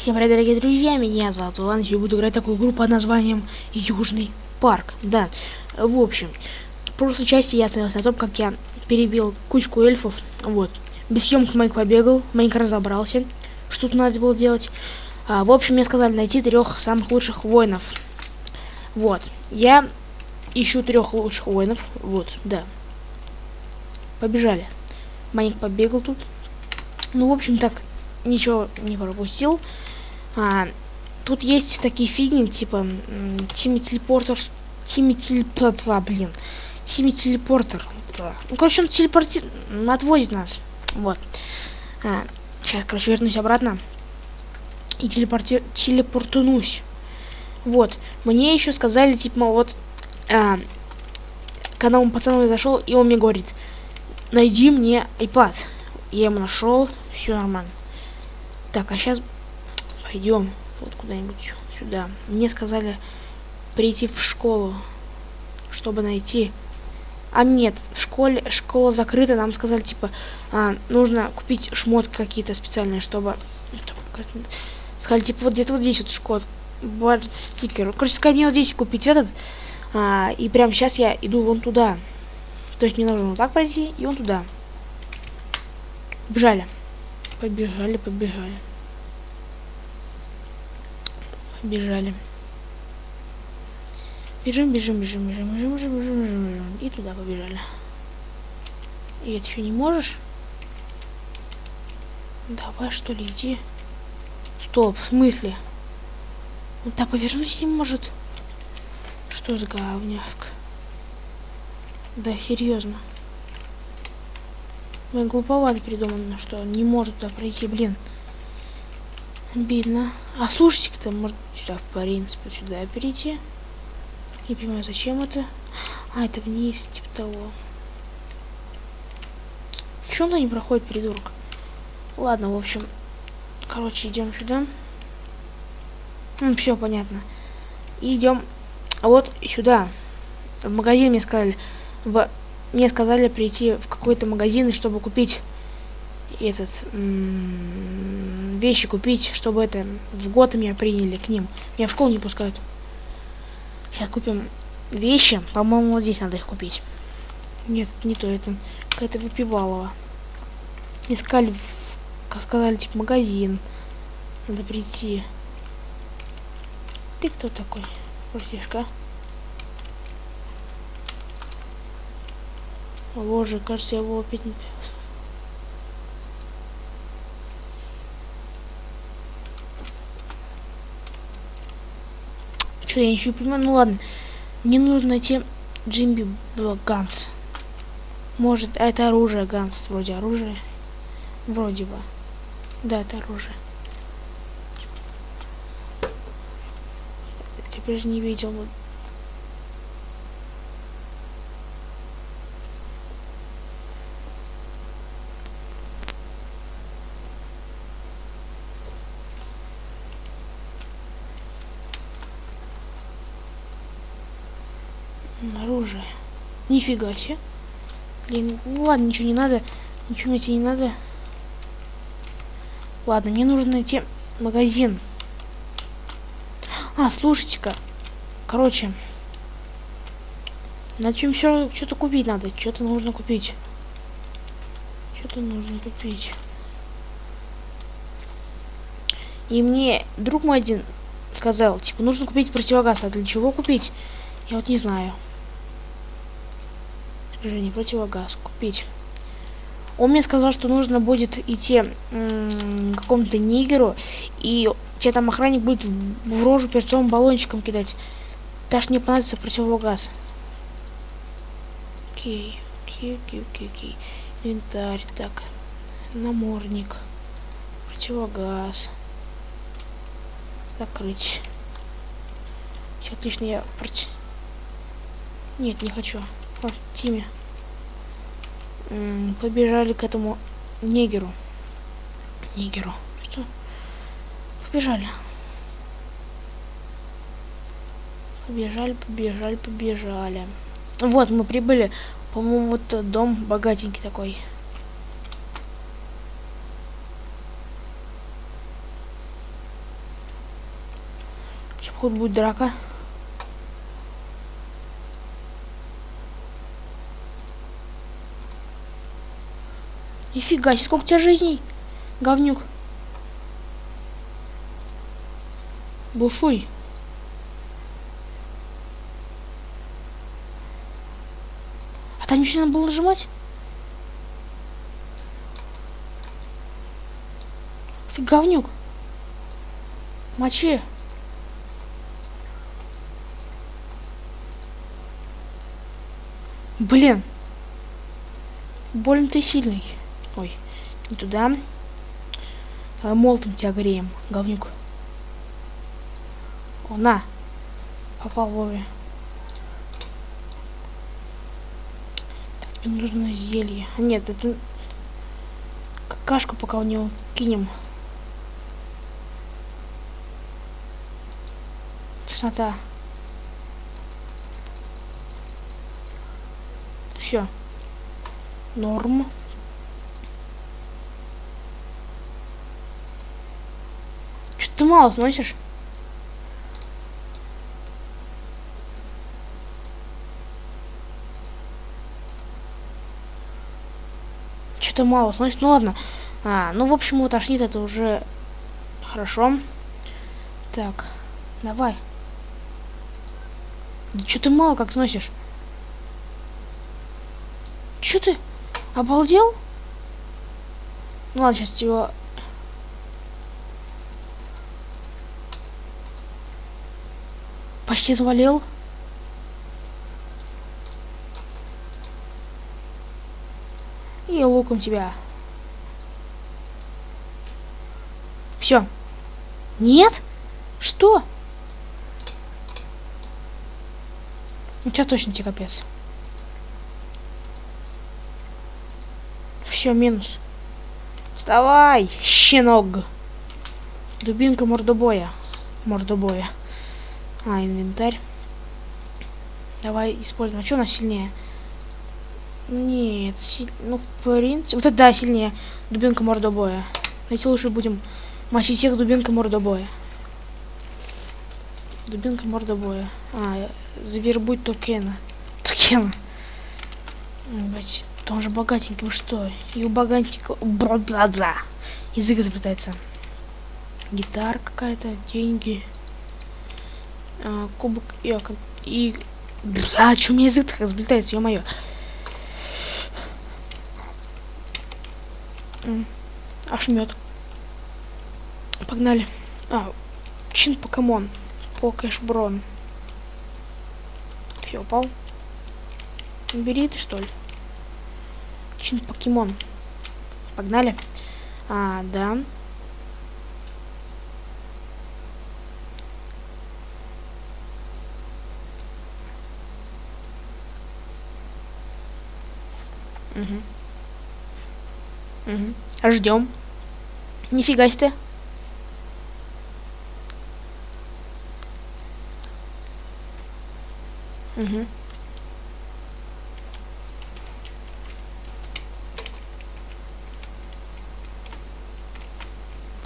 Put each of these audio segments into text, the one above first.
Всем привет, дорогие друзья, меня зовут Иван, я буду играть такую игру под названием Южный парк. Да, в общем, в прошлой части я остановился на том, как я перебил кучку эльфов, вот. Без съемок Майк побегал, Майк разобрался, что тут надо было делать. А, в общем, мне сказали найти трех самых лучших воинов. Вот, я ищу трех лучших воинов, вот, да. Побежали. Майк побегал тут. Ну, в общем, так, ничего не пропустил. А, тут есть такие фигни, типа Тими Телепортер, Тими Телепортер, блин, Тими Телепортер. Ну, короче, он телепорти... отводит нас. Вот. А, сейчас, короче, вернусь обратно. И телепорти... телепортунусь. Вот. Мне еще сказали, типа, вот, а, когда он пацан зашел, и он мне говорит, найди мне iPad. Я ему нашел, все нормально. Так, а сейчас пойдем вот куда-нибудь сюда. Мне сказали прийти в школу, чтобы найти. А нет, в школе школа закрыта, нам сказали, типа, а, нужно купить шмотки какие-то специальные, чтобы... Сказали, типа, вот где-то вот здесь вот школа, стикер. Короче, сказали мне вот здесь купить этот, а, и прямо сейчас я иду вон туда. То есть мне нужно вот так пройти, и вон туда. Бежали. Побежали, побежали. Побежали. Бежим, бежим, бежим, бежим, бежим, бежим, бежим, бежим, бежим. И туда побежали. И это еще не можешь? Давай, что ли, иди. Стоп, в смысле? Он так повернуть не может. Что за говняшка? Да, серьезно. Блин, глуповато придумано, что не может туда пройти, блин. Обидно. А слушайте, кто может сюда, в принципе, сюда перейти. Не понимаю, зачем это. А, это вниз, типа того. Чё он не проходит, придурок? Ладно, в общем. Короче, идем сюда. Ну, все понятно. Идем вот сюда. В магазин мне сказали. В мне сказали прийти в какой-то магазин, чтобы купить этот вещи купить, чтобы это в год меня приняли к ним. Меня в школу не пускают. Сейчас купим вещи. По-моему, вот здесь надо их купить. Нет, не то, это какая-то выпивалова. Искали, как сказали, типа магазин. Надо прийти. Ты кто такой? Братишка? Боже, кажется, я его опять не... Что, я ничего не понимаю? Ну ладно. Мне нужно найти Джимби Ганс. Может, а это оружие Ганс, вроде оружие. Вроде бы. Да, это оружие. Теперь же не видел. Оружие. Нифига себе. Блин, ладно, ничего не надо. Ничего мне тебе не надо. Ладно, мне нужно найти магазин. А, слушайте-ка. Короче. На чем все что-то купить надо. Что-то нужно купить. Что-то нужно купить. И мне друг мой один сказал, типа, нужно купить противогаз. А для чего купить? Я вот не знаю. Движение противогаз. Купить. Он мне сказал, что нужно будет идти какому-то нигеру, и тебе там охранник будет в рожу перцовым баллончиком кидать. Даже не понадобится противогаз. Окей, окей, окей, окей, окей. Инвентарь, так. Намордник. Противогаз. Закрыть. Все отлично, я против... Нет, не хочу. О, Тиме. Побежали к этому негеру. Негеру. Что? Побежали. Побежали, побежали, побежали. Вот, мы прибыли. По-моему, вот дом богатенький такой. Сейчас, походу, будет драка. Нифига сколько у тебя жизней, говнюк. Бушуй. А там еще надо было нажимать? Ты говнюк. Мочи. Блин. Больно ты сильный. Ой, не туда. Давай молотом тебя греем, говнюк. О, на. Попал вовремя. Так, тебе нужно зелье. А нет, это... Какашку пока у него кинем. Теснота. Все. Норм. Ты мало сносишь? Что-то мало сносит. Ну ладно. А, ну в общем, вот тошнит это уже хорошо. Так, давай. Да что ты мало как сносишь? Че ты? Обалдел? Ну ладно, сейчас его... Почти завалил. И луком тебя. Все. Нет? Что? Ну, сейчас точно тебе капец. Все, минус. Вставай, щенок. Дубинка мордобоя. Мордобоя. А, инвентарь. Давай используем. А что у нас сильнее? Нет, силь... ну, в принципе... Вот это, да, сильнее. Дубинка мордобоя. Давайте лучше будем мочить всех дубинка мордобоя. Дубинка мордобоя. А, завербуть токена. Токена. Блять, он же богатенький, вы что? И у богатенького... Бла-бла-бла. Язык изобретается. Гитара какая-то, деньги. А, кубок... И, и... Бля, что у меня язык так разблетается, ё-моё. Ошмет. Погнали. А, чин покемон. Покешброн. Все, упал. Бери ты, что ли? Чин покемон. Погнали. А, да. Угу. Угу. Ждем. Нифига себе. Угу.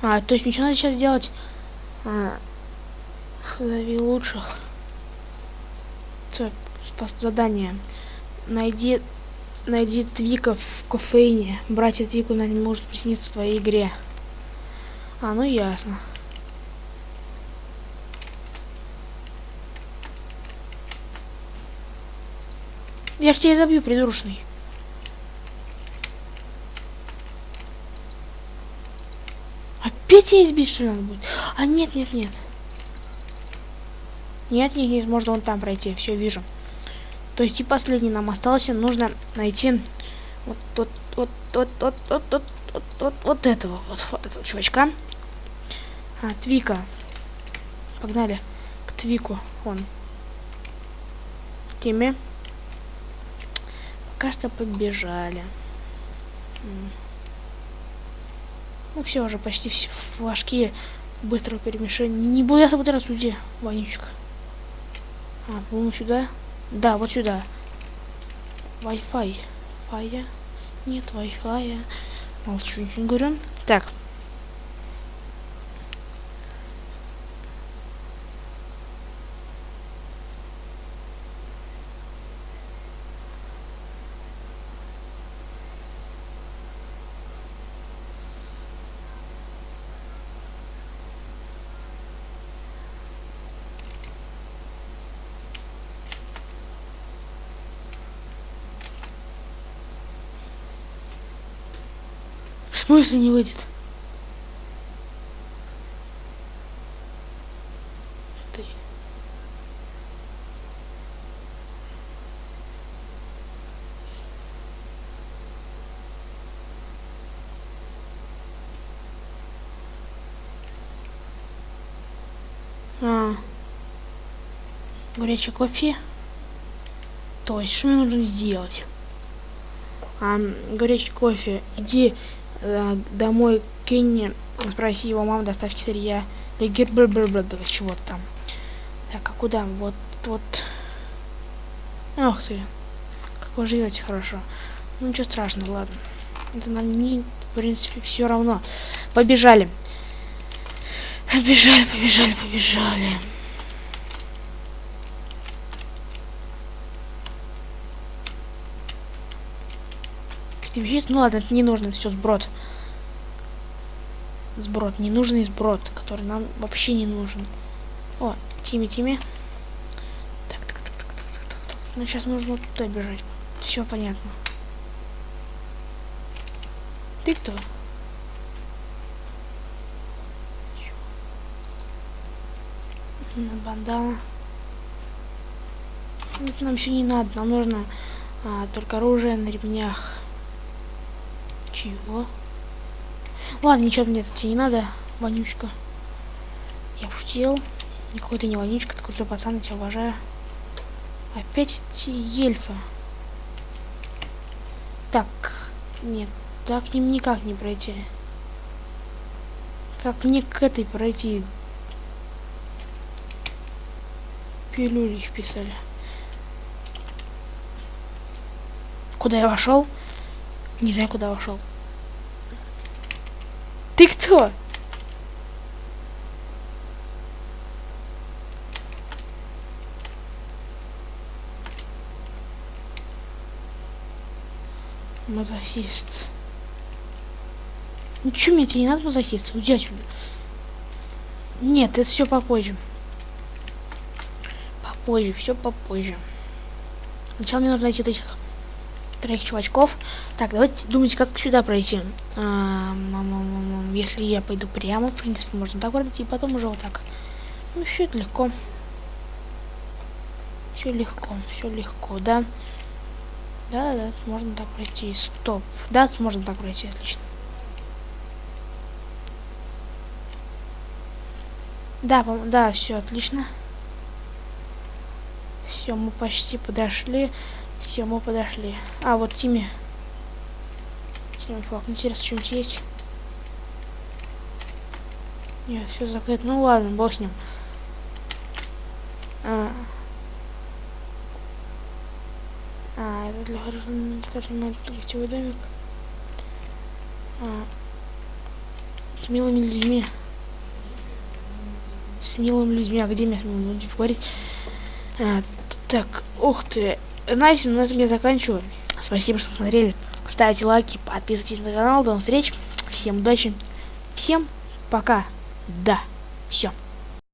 А, то есть ничего надо сейчас делать? А, лучших. Так, задание. Найди, найди Твика в кофейне. Братья Твику на не может присниться в твоей игре. А, ну ясно. Я ж тебя забью, придурочный. Опять тебя избить, что ли, надо будет? А нет, нет, нет. Нет, нет, нет, можно вон там пройти, все вижу. То есть и последний нам остался, нужно найти вот вот вот вот вот вот вот вот, вот, вот этого, вот, вот этого чувачка. А, Твика. Погнали к Твику, он. К теме. Пока что побежали. Ну все, уже почти все флажки быстрого перемешания. Не буду я собирать где, вонючка. А, по-моему, сюда. Да, вот сюда. Wi-Fi. Фая. Нет, Wi-Fi. Молчу, ничего не говорю. Так. Смысле не выйдет? А. Горячий кофе. То есть, что мне нужно сделать? А, горячий кофе. Иди э, домой, кинь, спроси его маму доставки сырья. Да чего-то там. Так, а куда? Вот, вот. Ох ты. Как вы живете хорошо. Ну ничего страшного, ладно. Это нам не, в принципе, все равно. Побежали. Побежали, побежали, побежали. Визит, ну ладно, это не нужно, это все сброд. Сброд, ненужный сброд, который нам вообще не нужен. О, Тими, Тими. Так, так, так, так, так, так, так. Ну сейчас нужно туда бежать. Все понятно. Ты кто? Бандана. Это нам все не надо, нам нужно а, только оружие на ремнях. Чего? Ладно, ничего мне тебе не надо, вонючка. Я пошутил. Никакой ты не вонючка, ты крутой пацан, я тебя уважаю. Опять эти эльфы. Так, нет, так к ним никак не пройти. Как мне к этой пройти? Пилюли вписали. Куда я вошел? Не знаю, куда вошел. Ты кто? Мазохист. Ну что мне тебе не надо мазохист? Уйди отсюда. Нет, это все попозже. Попозже, все попозже. Сначала мне нужно найти вот этих троих чувачков. Так, давайте думать, как сюда пройти. А, если я пойду прямо, в принципе, можно так пройти, и потом уже вот так. Ну, все это легко. Все легко, все легко, да? Да, да, можно так пройти. Стоп. Да, можно так пройти, отлично. Да, да, все отлично. Все, мы почти подошли. Все, мы подошли. А, вот Тими. Тими флаг. Интересно, что-нибудь есть? Нет, все закрыто. Ну ладно, бог с ним. А, а это для хорошего гостевой домик. А, с милыми людьми. С милыми людьми. А где мне с милыми людьми говорить? А, так, ух ты. Знаете, на этом я заканчиваю. Спасибо, что посмотрели. Ставьте лайки, подписывайтесь на канал. До встреч. Всем удачи. Всем пока. Да. Все.